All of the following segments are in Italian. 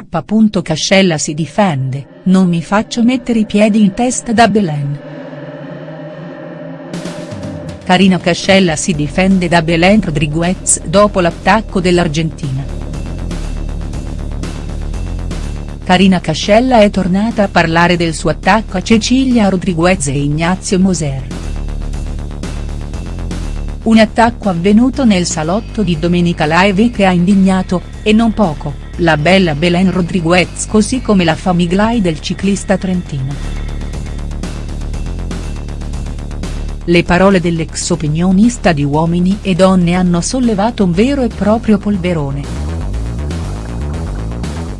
K. Cascella si difende, non mi faccio mettere i piedi in testa da Belen. Karina Cascella si difende da Belen Rodriguez dopo l'attacco dell'Argentina. Karina Cascella è tornata a parlare del suo attacco a Cecilia Rodriguez e Ignazio Moser. Un attacco avvenuto nel salotto di Domenica Live che ha indignato, e non poco, la bella Belen Rodriguez così come la famiglia del ciclista trentino. Le parole dell'ex opinionista di Uomini e Donne hanno sollevato un vero e proprio polverone.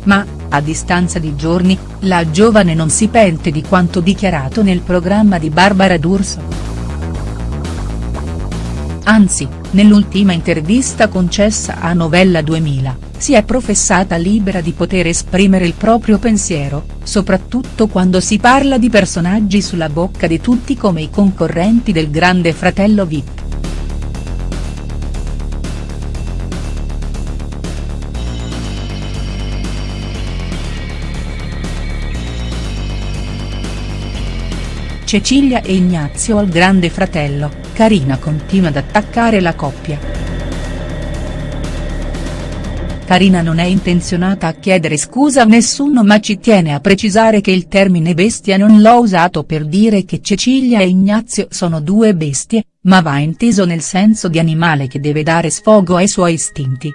Ma, a distanza di giorni, la giovane non si pente di quanto dichiarato nel programma di Barbara D'Urso. Anzi, nell'ultima intervista concessa a Novella 2000, si è professata libera di poter esprimere il proprio pensiero, soprattutto quando si parla di personaggi sulla bocca di tutti come i concorrenti del grande fratello Vip. Cecilia e Ignazio al grande fratello, Karina continua ad attaccare la coppia. Karina non è intenzionata a chiedere scusa a nessuno ma ci tiene a precisare che il termine bestia non l'ho usato per dire che Cecilia e Ignazio sono due bestie, ma va inteso nel senso di animale che deve dare sfogo ai suoi istinti.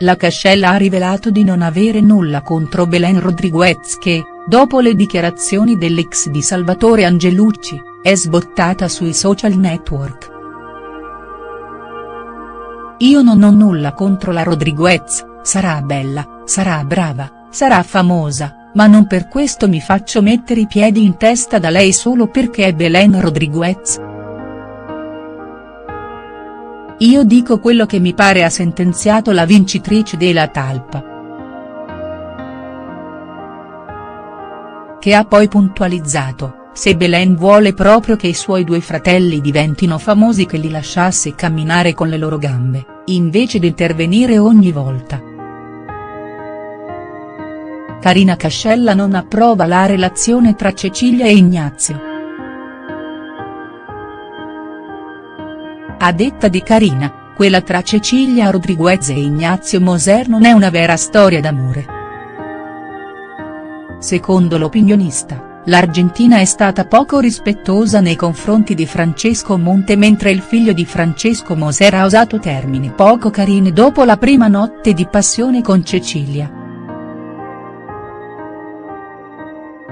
La Cascella ha rivelato di non avere nulla contro Belen Rodriguez che, dopo le dichiarazioni dell'ex di Salvatore Angelucci, è sbottata sui social network. Io non ho nulla contro la Rodriguez, sarà bella, sarà brava, sarà famosa, ma non per questo mi faccio mettere i piedi in testa da lei solo perché è Belen Rodriguez. Io dico quello che mi pare ha sentenziato la vincitrice della talpa. Che ha poi puntualizzato, se Belen vuole proprio che i suoi due fratelli diventino famosi che li lasciasse camminare con le loro gambe, invece di intervenire ogni volta. Karina Cascella non approva la relazione tra Cecilia e Ignazio. A detta di Carina, quella tra Cecilia Rodriguez e Ignazio Moser non è una vera storia d'amore. Secondo l'opinionista, l'Argentina è stata poco rispettosa nei confronti di Francesco Monte mentre il figlio di Francesco Moser ha usato termini poco carini dopo la prima notte di passione con Cecilia.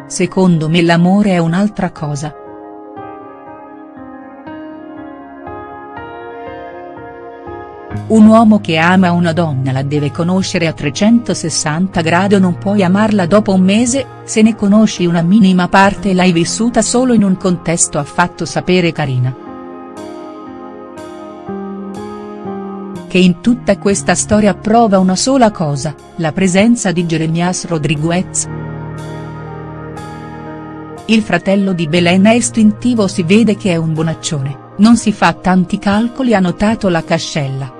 Secondo me l'amore è un'altra cosa. Un uomo che ama una donna la deve conoscere a 360 gradi o non puoi amarla dopo un mese, se ne conosci una minima parte e l'hai vissuta solo in un contesto ha fatto sapere Carina. Che in tutta questa storia prova una sola cosa, la presenza di Jeremias Rodriguez. Il fratello di Belen è istintivo si vede che è un bonaccione, non si fa tanti calcoli ha notato la Cascella.